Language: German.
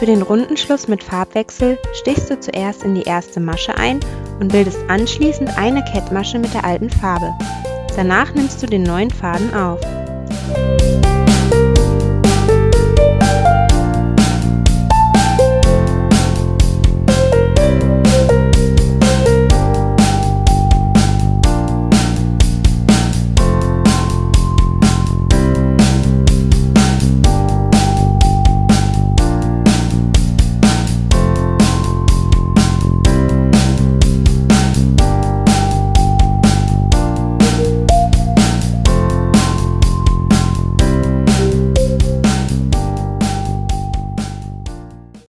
Für den Rundenschluss mit Farbwechsel stichst du zuerst in die erste Masche ein und bildest anschließend eine Kettmasche mit der alten Farbe. Danach nimmst du den neuen Faden auf.